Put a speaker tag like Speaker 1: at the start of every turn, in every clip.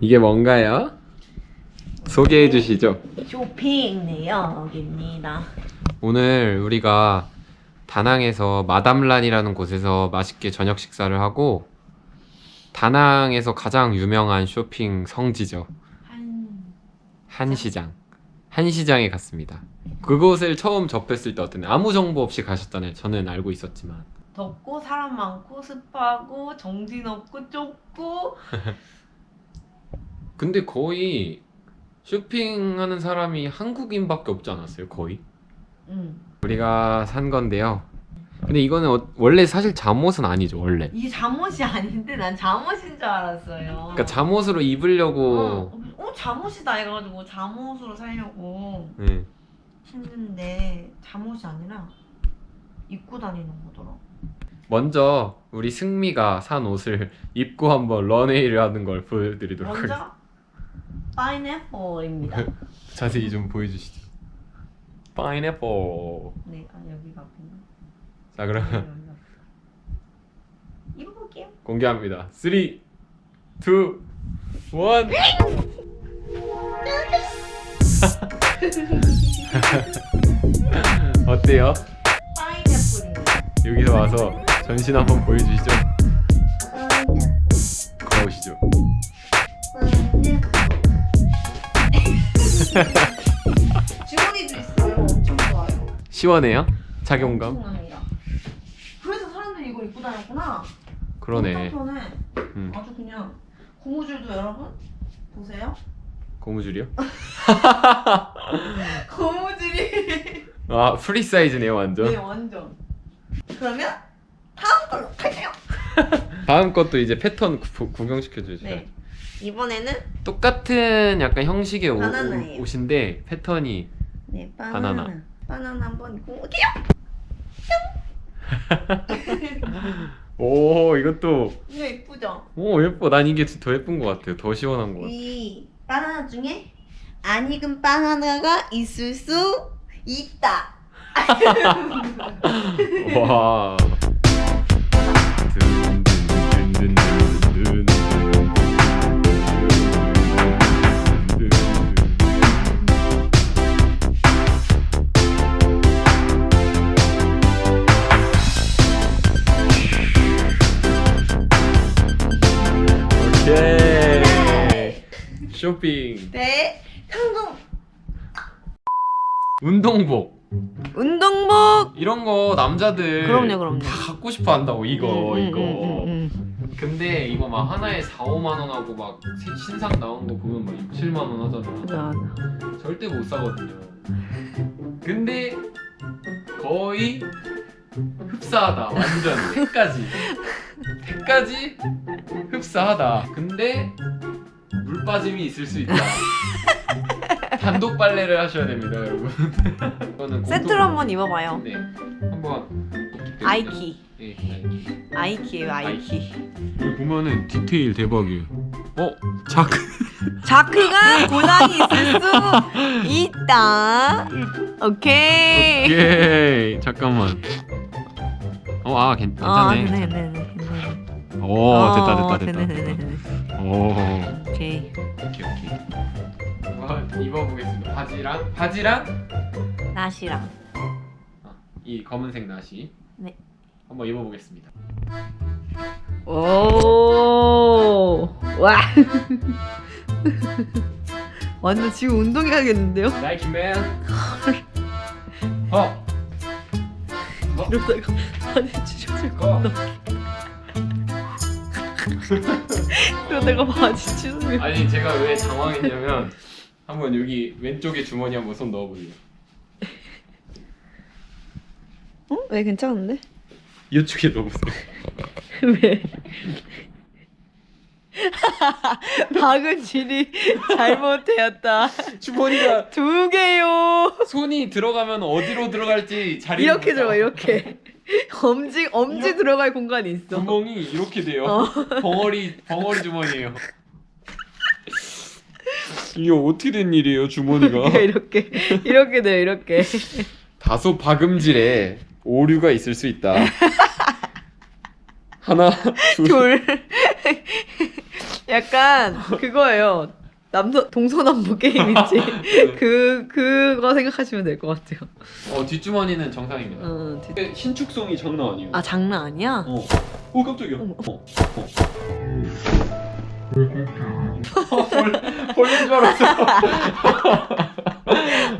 Speaker 1: 이게 뭔가요? 소개해 주시죠.
Speaker 2: 쇼핑 내역입니다.
Speaker 1: 오늘 우리가 다낭에서 마담란이라는 곳에서 맛있게 저녁 식사를 하고 다낭에서 가장 유명한 쇼핑 성지죠.
Speaker 2: 한
Speaker 1: 한시장. 한시장에 갔습니다. 그곳을 처음 접했을 때 어땠나요? 아무 정보 없이 가셨잖아요. 저는 알고 있었지만.
Speaker 2: 덥고 사람 많고 습하고 정신없고 좁고
Speaker 1: 근데 거의 쇼핑하는 사람이 한국인밖에 없지 않았어요? 거의?
Speaker 2: 음.
Speaker 1: 우리가 산 건데요. 근데 이거는 어- 원래 사실 잠옷은 아니죠, 원래.
Speaker 2: 이게 잠옷이 아닌데 난 잠옷인 줄 알았어요.
Speaker 1: 그러니까 잠옷으로 입으려고
Speaker 2: 어, 어 잠옷이다 해가지고 잠옷으로 살려고
Speaker 1: 네.
Speaker 2: 했는데 잠옷이 아니라 입고 다니는 거더라.
Speaker 1: 먼저 우리 승미가 산 옷을 입고 한번 런웨이를 하는 걸 보여드리도록 하겠습니다.
Speaker 2: 파인애플입니다.
Speaker 1: 자세히 좀 보여주시죠. 파인애플.
Speaker 2: 네, 아 여기가 앞이네.
Speaker 1: 자 그럼.
Speaker 2: 입어볼게요.
Speaker 1: 공개합니다. 3, 2, 1. 어때요?
Speaker 2: 파인애플입니다.
Speaker 1: 여기서 와서 전신 한번 보여주시죠.
Speaker 2: 주머니도 있어요. 엄청 좋아요.
Speaker 1: 시원해요? 착용감?
Speaker 2: 엄청납니다. 그래서 사람들이 이걸 입고 다녔구나.
Speaker 1: 그러네.
Speaker 2: 편해.
Speaker 1: 음.
Speaker 2: 아주 그냥 고무줄도 여러분 보세요.
Speaker 1: 고무줄이요?
Speaker 2: 고무줄이.
Speaker 1: 아 프리 사이즈네요 완전.
Speaker 2: 네 완전. 그러면 다음 걸로 갈게요.
Speaker 1: 다음 것도 이제 패턴 구, 구경시켜 주세요.
Speaker 2: 네. 이번에는
Speaker 1: 똑같은 약간 형식의 옷. 옷인데 패턴이
Speaker 2: 네
Speaker 1: 바나나.
Speaker 2: 바나나. 바나나 한번 입고 올게요.
Speaker 1: 오 이것도
Speaker 2: 이거 예쁘죠?
Speaker 1: 오 예뻐. 난 이게 더 예쁜 것 같아요. 더 시원한 것 같아.
Speaker 2: 이 바나나 중에 안 익은 바나나가 있을 수 있다.
Speaker 1: 와. 운동복.
Speaker 2: 운동복.
Speaker 1: 이런 거 남자들
Speaker 2: 그럼요, 그럼요.
Speaker 1: 다 갖고 싶어 한다고 이거
Speaker 2: 음, 음,
Speaker 1: 이거.
Speaker 2: 음, 음,
Speaker 1: 근데 이거 막 하나에 4, 5만 원 하고 막 새- 신상 나온 거 보면 막 6, 7만 원 하잖아.
Speaker 2: 음. 맞아.
Speaker 1: 절대 못 사거든요. 근데 거의 흡사하다. 완전 택까지. 택까지 흡사하다. 근데 물 빠짐이 있을 수 있다. 단독 빨래를 하셔야 됩니다, 여러분. 이거는
Speaker 2: 세트로 한번 입어봐요.
Speaker 1: 네, 한번
Speaker 2: 아이키.
Speaker 1: 네, 아이키.
Speaker 2: 아이키예요, 아이키.
Speaker 1: 여기 보면은 디테일 대박이에요. 어, 자크.
Speaker 2: 자크가 고장이 있을 수 있다. 오케이.
Speaker 1: 오케이. 잠깐만. 어, 아, 괜,
Speaker 2: 아,
Speaker 1: 괜찮네.
Speaker 2: 네네네. 괜찮네.
Speaker 1: 오,
Speaker 2: 어,
Speaker 1: 됐다, 됐다, 됐다.
Speaker 2: 네네네네.
Speaker 1: 오,
Speaker 2: 오케이.
Speaker 1: 오케이, 오케이. 한번 입어보겠습니다. 바지랑 바지랑
Speaker 2: 나시랑.
Speaker 1: 이 검은색 나시.
Speaker 2: 네.
Speaker 1: 한번 입어보겠습니다.
Speaker 2: 오. 와. 완전 지금 운동해야겠는데요?
Speaker 1: 어. 어.
Speaker 2: 이러다가 바지 찢어질 것
Speaker 1: 어.
Speaker 2: 같다. 이러다가 바지 찢어질
Speaker 1: 아니 제가 왜 당황했냐면 한번 여기 왼쪽에 주머니 한번 손 넣어볼래요.
Speaker 2: 어? 왜 괜찮은데?
Speaker 1: 이쪽에 넣어보세요.
Speaker 2: 왜? 박은진이 잘못되었다.
Speaker 1: 주머니가
Speaker 2: 두 개요.
Speaker 1: 손이 들어가면 어디로 들어갈지 자리
Speaker 2: 이렇게 들어가 이렇게. 엄지 엄지
Speaker 1: 이렇게-
Speaker 2: 들어갈 공간이 있어.
Speaker 1: 구멍이 이렇게 돼요.
Speaker 2: 어.
Speaker 1: 벙어리 벙어리 주머니예요. 이게 어떻게 된 일이에요 주머니가?
Speaker 2: 이렇게 이렇게 돼요 이렇게.
Speaker 1: 다소 박음질에 오류가 있을 수 있다. 하나, 둘,
Speaker 2: 둘. 약간 그거예요. 남서 동서남북 게임 있지. 그 그거 생각하시면 될 것 같아요.
Speaker 1: 어 뒷주머니는 정상입니다.
Speaker 2: 어, 뒤-
Speaker 1: 신축성이 장난 아니에요.
Speaker 2: 아 장난 아니야?
Speaker 1: 어. 오 깜짝이야.
Speaker 2: 어머.
Speaker 1: 어. 어. 벌 벌레인 줄 알았어.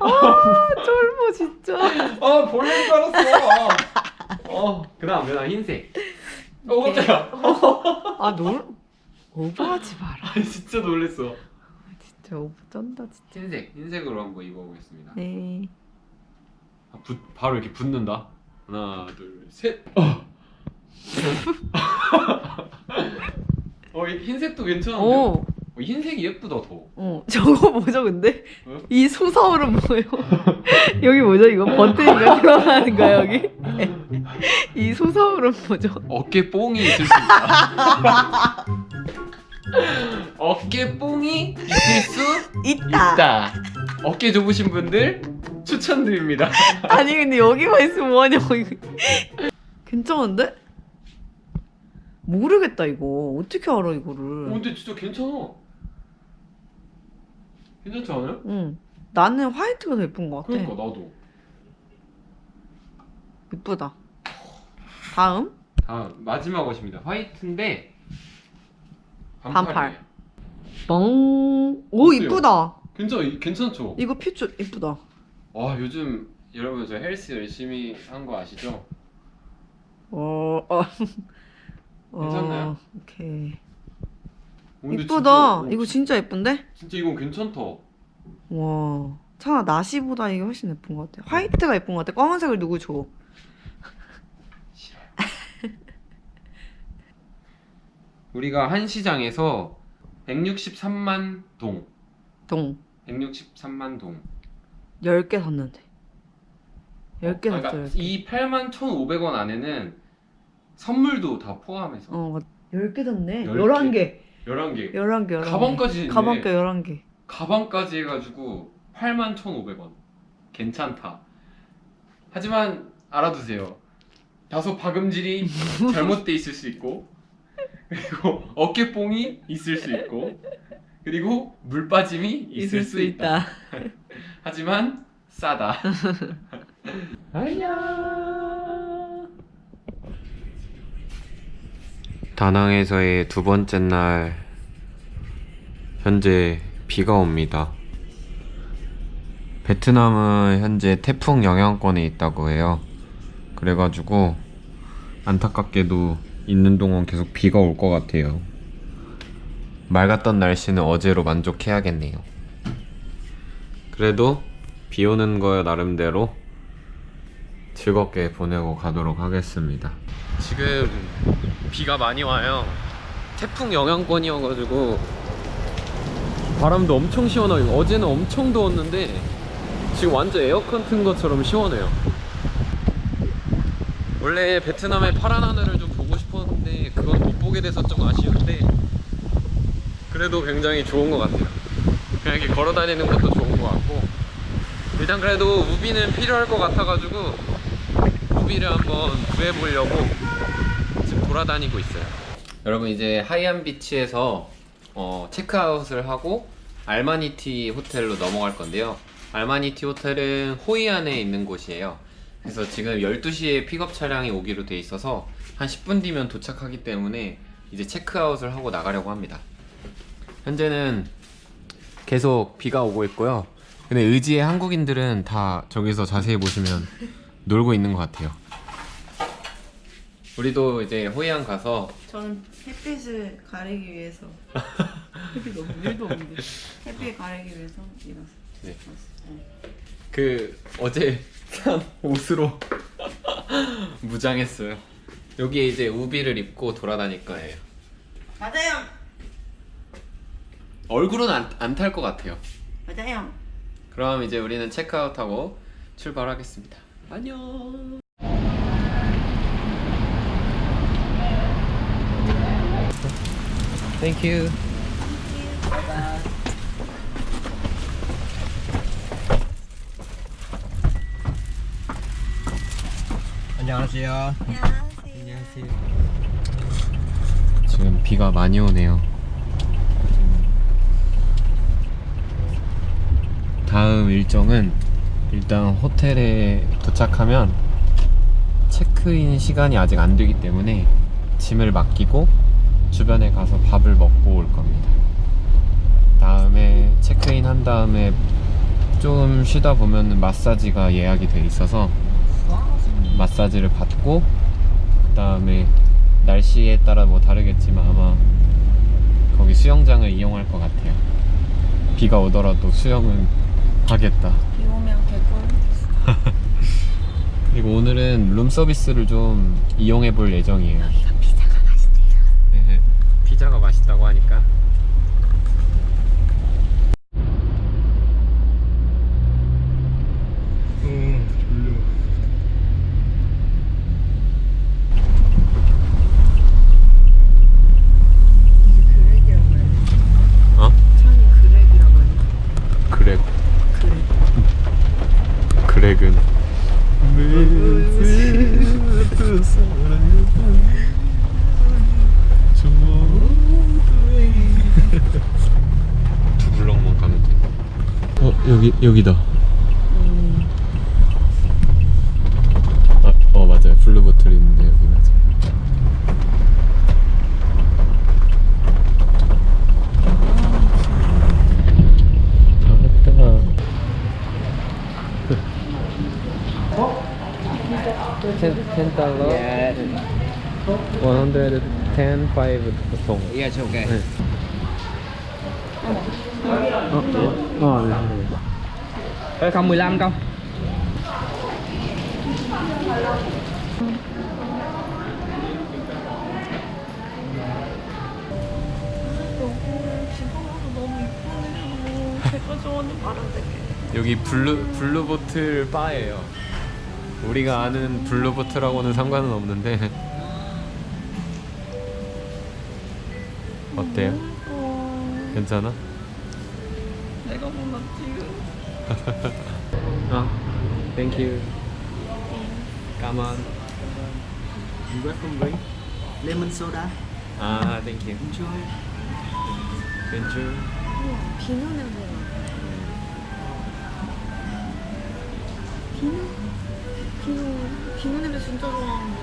Speaker 2: 아 쫄보 진짜.
Speaker 1: 아 벌레인 줄 알았어. 어 그다음 그다음 흰색. 어 깜짝이야.
Speaker 2: 아 놀 오버하지 마라.
Speaker 1: 아 진짜 놀랬어.
Speaker 2: 진짜 오버 쩐다 진짜.
Speaker 1: 흰색 흰색으로 한번 입어보겠습니다.
Speaker 2: 네.
Speaker 1: 아, 붙, 바로 이렇게 붙는다. 하나 둘 셋. 어. 어이 흰색도 괜찮은데.
Speaker 2: 오.
Speaker 1: 어, 흰색이 예쁘다 더.
Speaker 2: 어 저거 뭐죠 근데?
Speaker 1: 어?
Speaker 2: 이 소서울은 뭐예요? 여기 뭐죠 이거 버튼인가 들어가는가 여기? 이 소서울은 뭐죠?
Speaker 1: 어깨 뽕이 있을 수 있다. 어깨 뽕이 있을 수
Speaker 3: 있다.
Speaker 1: 있다. 어깨 좁으신 분들 추천드립니다.
Speaker 2: 아니 근데 여기만 있으면 뭐하냐고. 괜찮은데? 모르겠다 이거 어떻게 알아
Speaker 1: 어,
Speaker 2: 이거를?
Speaker 1: 근데 진짜 괜찮아. 괜찮지 않아요?
Speaker 2: 응. 나는 화이트가 더 예쁜 것 같아.
Speaker 1: 그러니까 나도.
Speaker 2: 예쁘다. 다음
Speaker 1: 다음 마지막 옷입니다. 화이트인데
Speaker 2: 반팔.
Speaker 1: 반팔이에요.
Speaker 2: 뻥. 오
Speaker 1: 어때요?
Speaker 2: 이쁘다.
Speaker 1: 괜찮 괜찮죠?
Speaker 2: 이거 핏줄 이쁘다.
Speaker 1: 와 요즘 여러분 저 헬스 열심히 한 거 아시죠?
Speaker 2: 어. 어.
Speaker 1: 괜찮나요?
Speaker 2: 어, 오케이.
Speaker 1: 어,
Speaker 2: 이쁘다.
Speaker 1: 진짜, 어,
Speaker 2: 이거 진짜 예쁜데?
Speaker 1: 진짜 이건 괜찮다.
Speaker 2: 와. 차나 나시보다 이게 훨씬 예쁜 것 같아. 화이트가 예쁜 것 같아. 검은색을 누구 줘?
Speaker 1: 우리가 한 시장에서 163만 동,
Speaker 2: 동.
Speaker 1: 163만 동.
Speaker 2: 10개 샀는데. 10개
Speaker 1: 어,
Speaker 2: 샀어.
Speaker 1: 그러니까
Speaker 2: 10개.
Speaker 1: 이 8만 1,500원 안에는 선물도 다 포함해서
Speaker 2: 어, 맞- 10개 샀네.
Speaker 1: 10개.
Speaker 2: 11개.
Speaker 1: 11개.
Speaker 2: 11개. 11개.
Speaker 1: 가방까지 있네.
Speaker 2: 가방까지 11개.
Speaker 1: 가방까지 해가지고 8만 1,500원. 괜찮다. 하지만 알아두세요. 다소 박음질이 잘못돼 있을 수 있고 그리고 어깨뽕이 있을 수 있고 그리고 물 빠짐이 있을, 수 있다. 하지만 싸다. 다낭에서의 두 번째 날 현재 비가 옵니다. 베트남은 현재 태풍 영향권에 있다고 해요. 그래가지고 안타깝게도 있는 동안 계속 비가 올 것 같아요. 맑았던 날씨는 어제로 만족해야겠네요. 그래도 비 오는 거 나름대로 즐겁게 보내고 가도록 하겠습니다. 지금 비가 많이 와요. 태풍 영향권이어가지고 바람도 엄청 시원하고 어제는 엄청 더웠는데 지금 완전 에어컨 튼 것처럼 시원해요. 원래 베트남의 파란 하늘을 좀 보고 싶었는데 그건 못 보게 돼서 좀 아쉬운데 그래도 굉장히 좋은 것 같아요. 그냥 이렇게 걸어 다니는 것도 좋은 것 같고 일단 그래도 우비는 필요할 것 같아가지고 우비를 한번 구해보려고 돌아다니고 있어요. 여러분 이제 하이안 비치에서 어, 체크아웃을 하고 알마니티 호텔로 넘어갈 건데요. 알마니티 호텔은 호이안에 있는 곳이에요. 그래서 지금 12시에 픽업 차량이 오기로 돼 있어서 한 10분 뒤면 도착하기 때문에 이제 체크아웃을 하고 나가려고 합니다. 현재는 계속 비가 오고 있고요. 근데 의지의 한국인들은 다 저기서 자세히 보시면 놀고 있는 것 같아요. 우리도 이제 호이안 가서
Speaker 2: 저는 햇빛을 가리기 위해서 햇빛 너무 일도 없는데 햇빛 가리기 위해서 일어서
Speaker 1: 네. 그 어제 산 옷으로 무장했어요. 여기에 이제 우비를 입고 돌아다닐 거예요.
Speaker 3: 맞아요.
Speaker 1: 얼굴은 안탈 것 같아요.
Speaker 3: 맞아요.
Speaker 1: 그럼 이제 우리는 체크아웃하고 출발하겠습니다. 안녕. Thank you.
Speaker 4: Bye bye.
Speaker 3: 안녕하세요.
Speaker 4: 안녕하세요.
Speaker 1: 지금 비가 많이 오네요. 다음 일정은 일단 호텔에 도착하면 체크인 시간이 아직 안 되기 때문에 짐을 맡기고 주변에 가서 밥을 먹고 올 겁니다. 다음에 체크인 한 다음에 좀 쉬다 보면 마사지가 예약이 돼 있어서 마사지를 받고 그 다음에 날씨에 따라 뭐 다르겠지만 아마 거기 수영장을 이용할 것 같아요. 비가 오더라도 수영은 하겠다.
Speaker 2: 비 오면 개꿀.
Speaker 1: 그리고 오늘은 룸 서비스를 좀 이용해 볼 예정이에요. 네, 피자가 맛있다고 하니까.
Speaker 4: 음, 졸려.
Speaker 2: 이게 그렉이라고 해야 돼.
Speaker 1: 어?
Speaker 2: 찬이 그렉이라고 해야
Speaker 1: 그렉.
Speaker 2: 그렉.
Speaker 1: 그렉은 두 블럭만 가면 돼. 어 여기 여기다. 아, 어 맞아요. 블루 보틀 있는데 여기 맞아. 다 왔다. ten ten dollar.
Speaker 4: Yeah.
Speaker 1: One hundred ten five 송.
Speaker 4: Yes, okay.
Speaker 1: 네. 어, 어, 네.
Speaker 4: Ê, không 15 không?
Speaker 1: 여기 블루 블루 보틀 바예요. 우리가 아는 블루 보틀하고는 상관은 없는데 어때요? 괜찮아?
Speaker 2: 내가 몰랐지.
Speaker 1: 아, thank you. Come on.
Speaker 4: You welcome drink. Lemon soda.
Speaker 1: 아, thank you.
Speaker 4: Enjoy.
Speaker 1: Thank you.
Speaker 2: 비누 냄새 나. 비누? 비누, 비누 냄새 진짜 좋아하는데.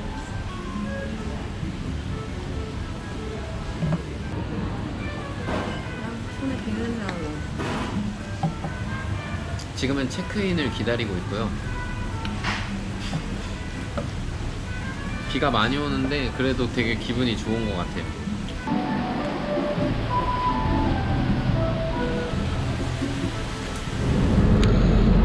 Speaker 2: 손에 비누 냄새 나고.
Speaker 1: 지금은 체크인을 기다리고 있고요. 비가 많이 오는데 그래도 되게 기분이 좋은 것 같아요.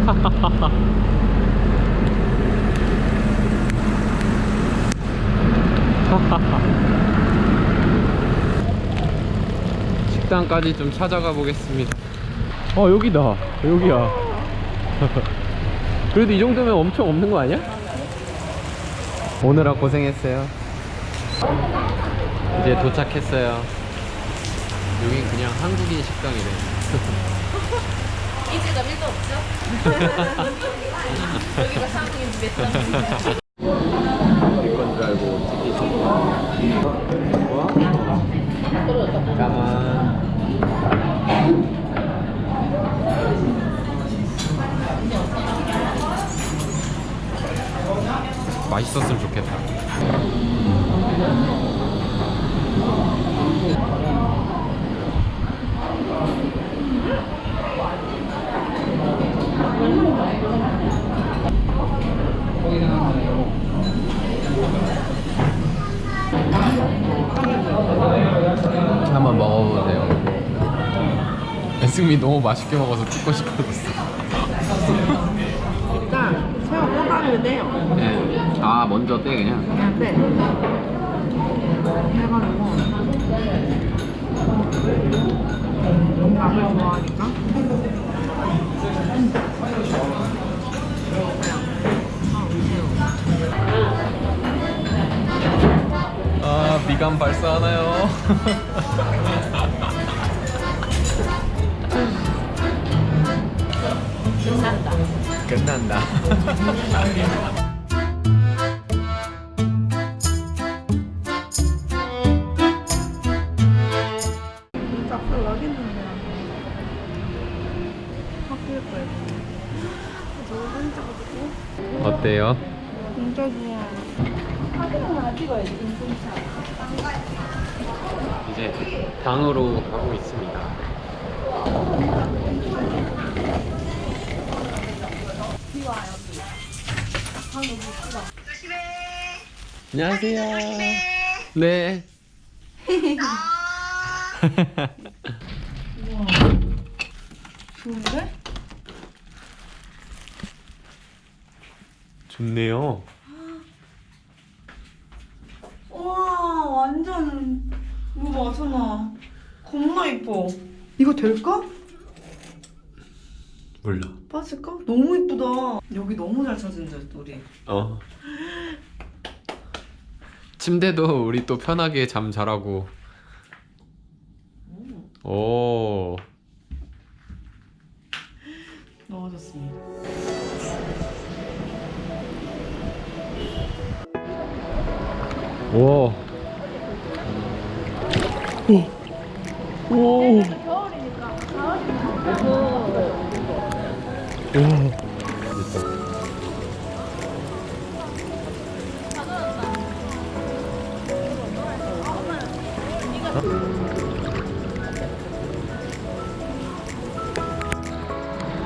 Speaker 1: 식당까지 좀 찾아가 보겠습니다. 어 여기다 여기야 그래도 이 정도면 엄청 없는 거 아니야? 오느라 고생했어요 이제 도착했어요 여긴 그냥 한국인 식당이래
Speaker 2: 이제 나 밀도 없죠? 여기가 한국인 집이
Speaker 1: 한번 먹어보세요. 애승미 너무 맛있게 먹어서 찍고 싶어졌어.
Speaker 2: 일단 새우 꼬다리를 떼요.
Speaker 1: 네. 아 먼저 떼 그냥.
Speaker 2: 그냥 떼. 해가지고 밥을 좋아하니까
Speaker 1: 아 미간 발사하나요? 끝난다.
Speaker 2: 나 좋아. 사진은 안 찍어야지, 인증샷.
Speaker 1: 이제 방으로 가고 있습니다. 안녕하세요. 네.
Speaker 2: 좋은데?
Speaker 1: 좋네요.
Speaker 2: 와, 완전. 이거 봐, 선아. 겁나 이뻐. 이거 될까?
Speaker 1: 몰라.
Speaker 2: 빠질까? 너무 이쁘다. 여기 너무 잘 찾은다, 우리.
Speaker 1: 어. 침대도 우리 또 편하게 잠 잘하고. 오.
Speaker 2: 넣어줬습니다.
Speaker 1: 오. 오. 오.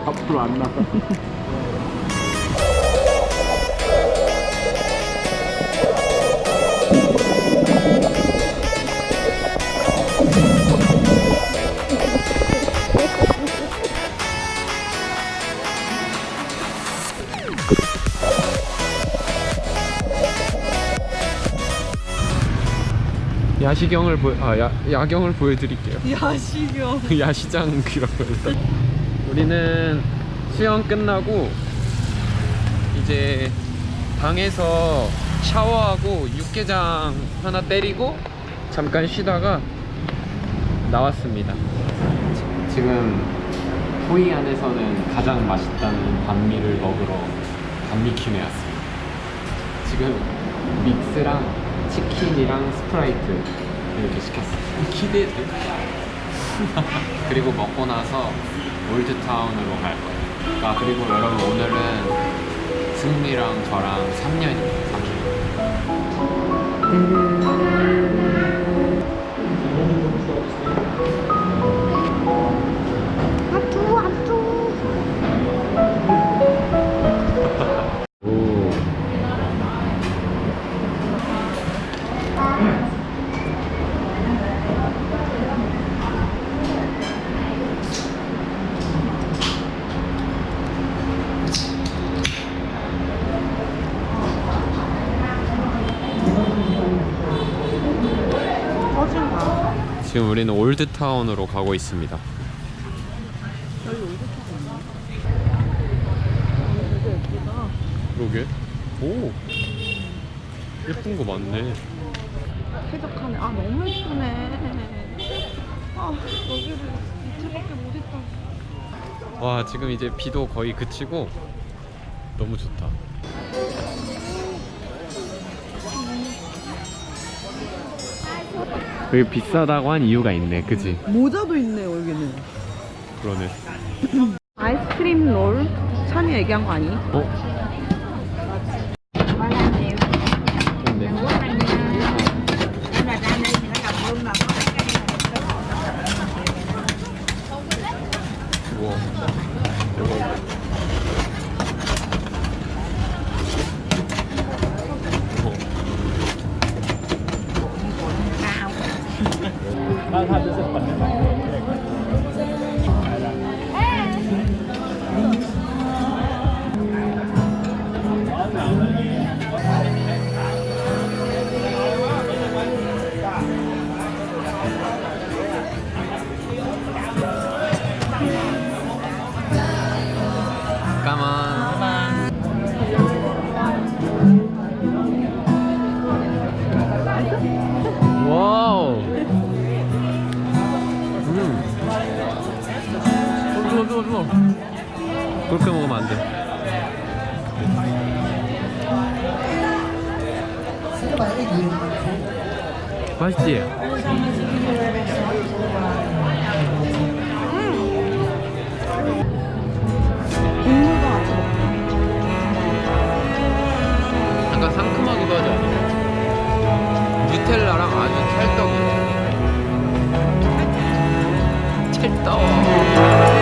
Speaker 4: 앞으로 안 나가.
Speaker 1: 야시경을 보, 아, 야, 야경을 보여드릴게요.
Speaker 2: 야식이요.
Speaker 1: 야시장이라고 해서 우리는 수영 끝나고 이제 방에서 샤워하고 육개장 하나 때리고 잠깐 쉬다가 나왔습니다 지금 호이안에서는 가장 맛있다는 반미를 먹으러 반미킴에 왔습니다 지금 믹스랑 치킨이랑 스프라이트 이렇게 시켰어요 기대돼 그리고 먹고 나서 올드타운으로 갈 거예요. 아 그리고 여러분 오늘은 승미랑 저랑 3년이에요. 3년. 지금 우리는 올드타운으로 가고 있습니다. 그러게. 오. 예쁜 거 많네.
Speaker 2: 쾌적하네. 아, 너무 예쁘네. 아, 여기를 이틀밖에 못 있다.
Speaker 1: 와 지금 이제 비도 거의 그치고 너무 좋다. 여기 비싸다고 한 이유가 있네, 그지?
Speaker 2: 모자도 있네요, 여기는.
Speaker 1: 그러네.
Speaker 2: 아이스크림 롤? 찬이 얘기한 거 아니?
Speaker 1: 어? 좋네. 우와. 대박. 어. 까만. 맛있지? 약간 상큼하기도 하지 않아? 누텔라랑 아주 찰떡이 찰떡